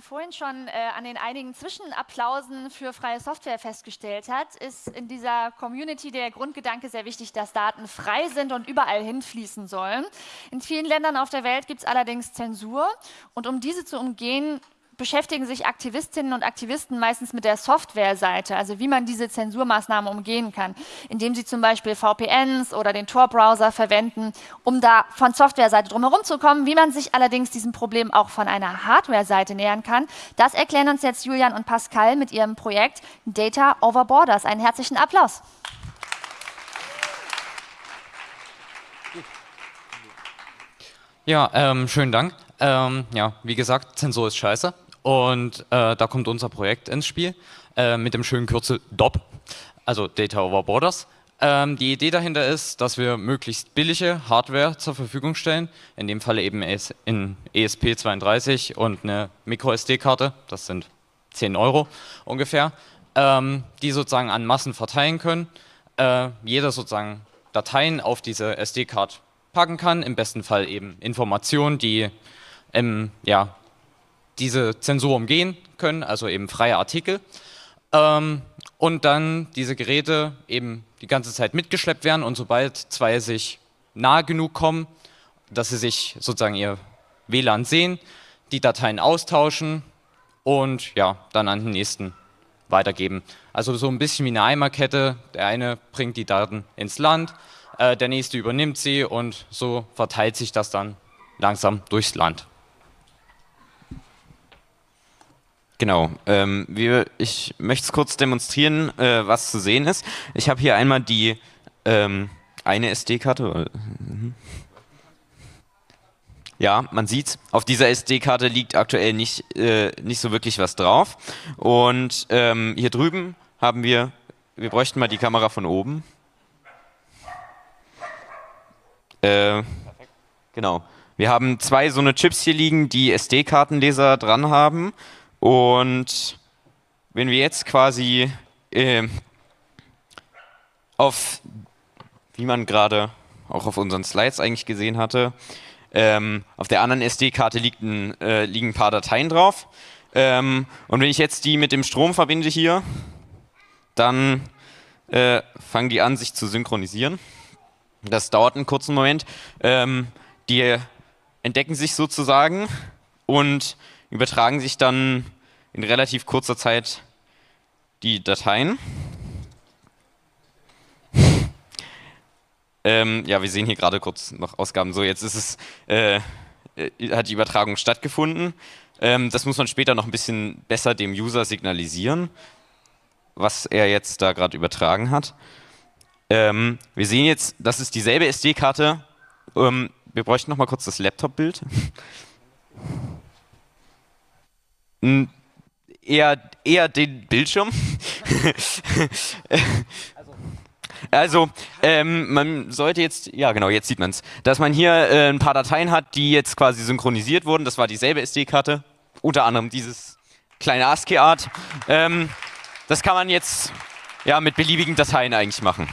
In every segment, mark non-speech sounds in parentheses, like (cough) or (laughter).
vorhin schon äh, an den einigen Zwischenapplausen für freie Software festgestellt hat, ist in dieser Community der Grundgedanke sehr wichtig, dass Daten frei sind und überall hinfließen sollen. In vielen Ländern auf der Welt gibt es allerdings Zensur und um diese zu umgehen, beschäftigen sich Aktivistinnen und Aktivisten meistens mit der Softwareseite, also wie man diese Zensurmaßnahmen umgehen kann, indem sie zum Beispiel VPNs oder den Tor-Browser verwenden, um da von Softwareseite drumherum zu kommen. Wie man sich allerdings diesem Problem auch von einer Hardware-Seite nähern kann, das erklären uns jetzt Julian und Pascal mit ihrem Projekt Data Over Borders. Einen herzlichen Applaus. Ja, ähm, schönen Dank. Ähm, ja, wie gesagt, Zensur ist scheiße. Und äh, da kommt unser Projekt ins Spiel äh, mit dem schönen Kürzel DOB, also Data Over Borders. Ähm, die Idee dahinter ist, dass wir möglichst billige Hardware zur Verfügung stellen, in dem Fall eben in ESP32 und eine MicroSD-Karte, das sind 10 Euro ungefähr, ähm, die sozusagen an Massen verteilen können. Äh, jeder sozusagen Dateien auf diese SD-Card packen kann, im besten Fall eben Informationen, die ähm, ja, diese Zensur umgehen können, also eben freie Artikel. Ähm, und dann diese Geräte eben die ganze Zeit mitgeschleppt werden und sobald zwei sich nahe genug kommen, dass sie sich sozusagen ihr WLAN sehen, die Dateien austauschen und ja, dann an den nächsten weitergeben. Also so ein bisschen wie eine Eimerkette. Der eine bringt die Daten ins Land, äh, der nächste übernimmt sie und so verteilt sich das dann langsam durchs Land. Genau, ähm, wir, ich möchte es kurz demonstrieren, äh, was zu sehen ist. Ich habe hier einmal die ähm, eine SD-Karte. Mhm. Ja, man sieht, auf dieser SD-Karte liegt aktuell nicht, äh, nicht so wirklich was drauf. Und ähm, hier drüben haben wir, wir bräuchten mal die Kamera von oben. Äh, genau. Wir haben zwei so eine Chips hier liegen, die SD-Kartenleser dran haben. Und wenn wir jetzt quasi äh, auf, wie man gerade auch auf unseren Slides eigentlich gesehen hatte, ähm, auf der anderen SD-Karte äh, liegen ein paar Dateien drauf. Ähm, und wenn ich jetzt die mit dem Strom verbinde hier, dann äh, fangen die an, sich zu synchronisieren. Das dauert einen kurzen Moment. Ähm, die entdecken sich sozusagen und übertragen sich dann in relativ kurzer Zeit die Dateien. (laughs) ähm, ja, wir sehen hier gerade kurz noch Ausgaben. So, jetzt ist es, äh, äh, hat die Übertragung stattgefunden. Ähm, das muss man später noch ein bisschen besser dem User signalisieren, was er jetzt da gerade übertragen hat. Ähm, wir sehen jetzt, das ist dieselbe SD-Karte. Ähm, wir bräuchten noch mal kurz das Laptop-Bild (laughs) eher, eher den Bildschirm. (laughs) Also, ähm, man sollte jetzt, ja genau, jetzt sieht man es, dass man hier äh, ein paar Dateien hat, die jetzt quasi synchronisiert wurden. Das war dieselbe SD-Karte, unter anderem dieses kleine ASCII-Art. Ähm, das kann man jetzt ja mit beliebigen Dateien eigentlich machen.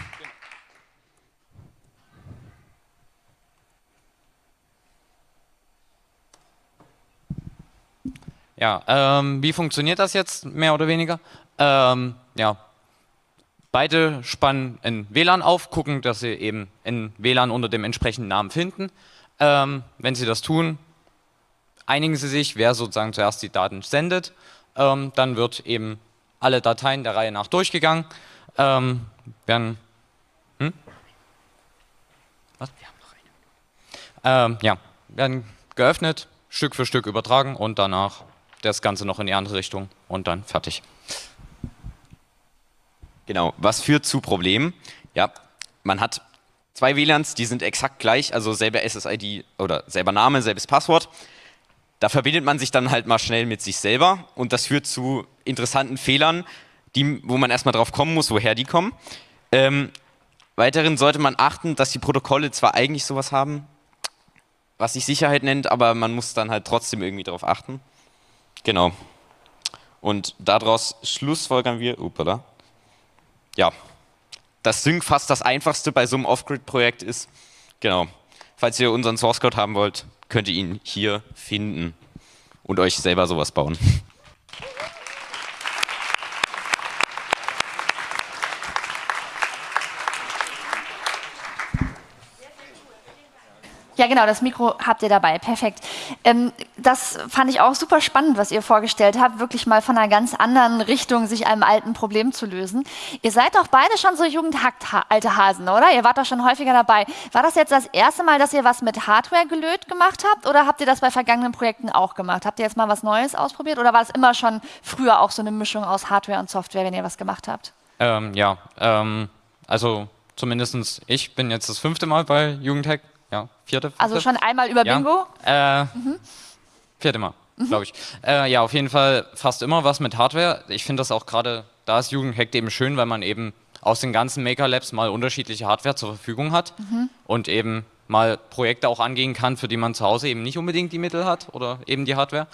Ja, ähm, wie funktioniert das jetzt mehr oder weniger? Ähm, ja, beide spannen ein WLAN auf, gucken, dass sie eben ein WLAN unter dem entsprechenden Namen finden. Ähm, wenn sie das tun, einigen sie sich, wer sozusagen zuerst die Daten sendet. Ähm, dann wird eben alle Dateien der Reihe nach durchgegangen. Ähm, werden, hm? Was? Wir haben noch eine. Ähm, ja, werden geöffnet, Stück für Stück übertragen und danach das Ganze noch in die andere Richtung und dann fertig. Genau, was führt zu Problemen? Ja, man hat zwei WLANs, die sind exakt gleich, also selber SSID oder selber Name, selbes Passwort. Da verbindet man sich dann halt mal schnell mit sich selber und das führt zu interessanten Fehlern, die, wo man erstmal drauf kommen muss, woher die kommen. Ähm, weiterhin sollte man achten, dass die Protokolle zwar eigentlich sowas haben, was sich Sicherheit nennt, aber man muss dann halt trotzdem irgendwie darauf achten. Genau. Und daraus schlussfolgern wir, upala, ja, dass Sync fast das einfachste bei so einem Off-Grid-Projekt ist. Genau. Falls ihr unseren Source Code haben wollt, könnt ihr ihn hier finden. und euch selber sowas bauen. Ja, genau, das Mikro habt ihr dabei. Perfekt. Ähm, das fand ich auch super spannend, was ihr vorgestellt habt, wirklich mal von einer ganz anderen Richtung sich einem alten Problem zu lösen. Ihr seid doch beide schon so jugendhackt-alte Hasen, oder? Ihr wart doch schon häufiger dabei. War das jetzt das erste Mal, dass ihr was mit Hardware gelöt gemacht habt oder habt ihr das bei vergangenen Projekten auch gemacht? Habt ihr jetzt mal was Neues ausprobiert oder war es immer schon früher auch so eine Mischung aus Hardware und Software, wenn ihr was gemacht habt? Ähm, ja, ähm, also zumindest ich bin jetzt das fünfte Mal bei Jugendhack ja, vierte. Also schon einmal über Bingo? Ja, äh, mhm. Vierte Mal, mhm. glaube ich. Äh, ja, auf jeden Fall fast immer was mit Hardware. Ich finde das auch gerade, da ist Jugendhack eben schön, weil man eben aus den ganzen Maker Labs mal unterschiedliche Hardware zur Verfügung hat mhm. und eben mal Projekte auch angehen kann, für die man zu Hause eben nicht unbedingt die Mittel hat oder eben die Hardware.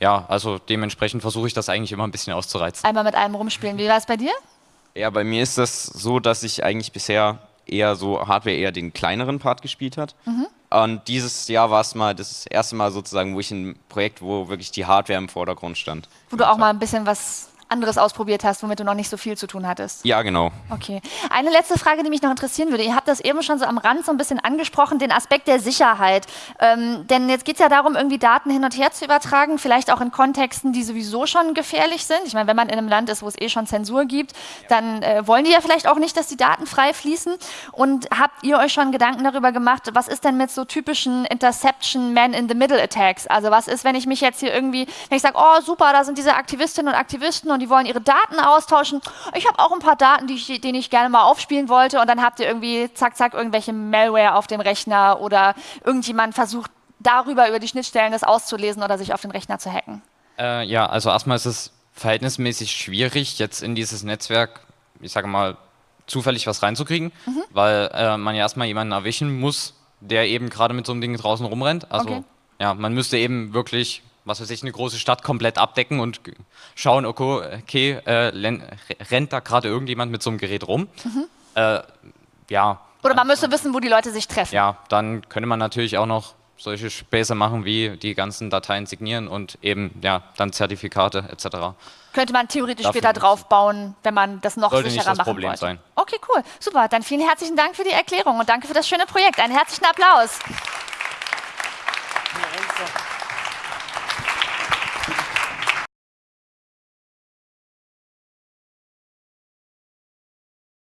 Ja, also dementsprechend versuche ich das eigentlich immer ein bisschen auszureizen. Einmal mit einem rumspielen. Wie war es bei dir? Ja, bei mir ist das so, dass ich eigentlich bisher eher so Hardware eher den kleineren Part gespielt hat. Mhm. Und dieses Jahr war es mal das erste Mal sozusagen, wo ich ein Projekt, wo wirklich die Hardware im Vordergrund stand. Wo du auch mal ein bisschen was anderes ausprobiert hast, womit du noch nicht so viel zu tun hattest. Ja, genau. Okay. Eine letzte Frage, die mich noch interessieren würde. Ihr habt das eben schon so am Rand so ein bisschen angesprochen, den Aspekt der Sicherheit. Ähm, denn jetzt geht es ja darum, irgendwie Daten hin und her zu übertragen, vielleicht auch in Kontexten, die sowieso schon gefährlich sind. Ich meine, wenn man in einem Land ist, wo es eh schon Zensur gibt, dann äh, wollen die ja vielleicht auch nicht, dass die Daten frei fließen. Und habt ihr euch schon Gedanken darüber gemacht, was ist denn mit so typischen Interception Man-in-the-Middle-Attacks? Also was ist, wenn ich mich jetzt hier irgendwie, wenn ich sage, oh super, da sind diese Aktivistinnen und Aktivisten und die wollen ihre Daten austauschen. Ich habe auch ein paar Daten, die ich, denen ich gerne mal aufspielen wollte und dann habt ihr irgendwie zack, zack, irgendwelche Malware auf dem Rechner oder irgendjemand versucht darüber, über die Schnittstellen das auszulesen oder sich auf den Rechner zu hacken. Äh, ja, also erstmal ist es verhältnismäßig schwierig, jetzt in dieses Netzwerk, ich sage mal, zufällig was reinzukriegen, mhm. weil äh, man ja erstmal jemanden erwischen muss, der eben gerade mit so einem Ding draußen rumrennt. Also okay. ja, man müsste eben wirklich was weiß ich, eine große Stadt komplett abdecken und schauen, okay, okay äh, rennt da gerade irgendjemand mit so einem Gerät rum? Mhm. Äh, ja. Oder man müsste wissen, wo die Leute sich treffen. Ja, dann könnte man natürlich auch noch solche Späße machen, wie die ganzen Dateien signieren und eben ja dann Zertifikate etc. Könnte man theoretisch Dafür später draufbauen, wenn man das noch Sollte sicherer nicht das machen Problem wollte. Sein. Okay, cool. Super. Dann vielen herzlichen Dank für die Erklärung und danke für das schöne Projekt. Einen herzlichen Applaus.